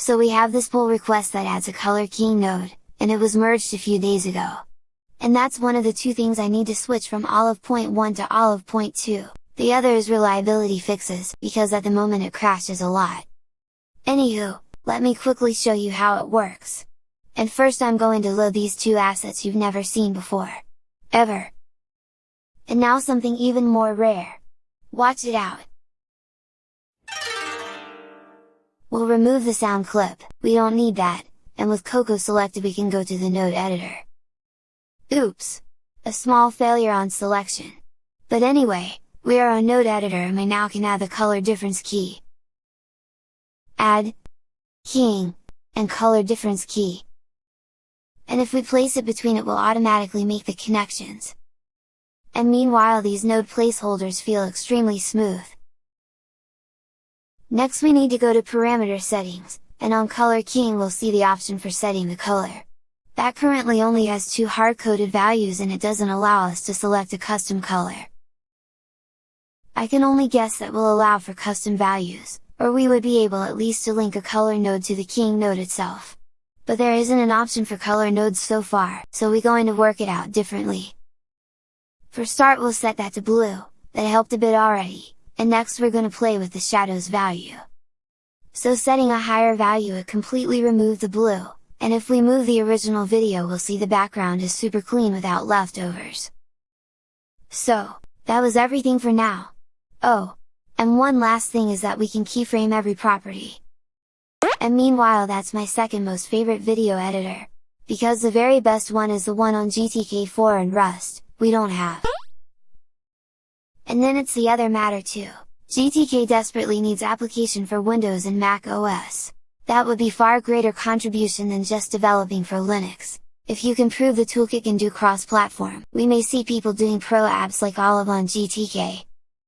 So we have this pull request that adds a color keying node, and it was merged a few days ago. And that's one of the two things I need to switch from Olive Point 1 to Olive Point 2, the other is reliability fixes, because at the moment it crashes a lot. Anywho, let me quickly show you how it works. And first I'm going to load these two assets you've never seen before. Ever! And now something even more rare! Watch it out! We'll remove the sound clip, we don't need that, and with Coco selected we can go to the node editor. Oops! A small failure on selection. But anyway, we are on node editor and we now can add the color difference key. Add, keying, and color difference key. And if we place it between it will automatically make the connections. And meanwhile these node placeholders feel extremely smooth. Next we need to go to parameter settings, and on color keying we'll see the option for setting the color. That currently only has two hard-coded values and it doesn't allow us to select a custom color. I can only guess that will allow for custom values, or we would be able at least to link a color node to the keying node itself. But there isn't an option for color nodes so far, so we're going to work it out differently. For start we'll set that to blue, that helped a bit already, and next we're going to play with the shadows value. So setting a higher value it completely removed the blue, and if we move the original video we'll see the background is super clean without leftovers. So, that was everything for now! Oh! And one last thing is that we can keyframe every property. And meanwhile that's my second most favorite video editor! Because the very best one is the one on GTK4 and Rust, we don't have. And then it's the other matter too. GTK desperately needs application for Windows and Mac OS. That would be far greater contribution than just developing for Linux. If you can prove the toolkit can do cross-platform, we may see people doing pro apps like Olive on GTK,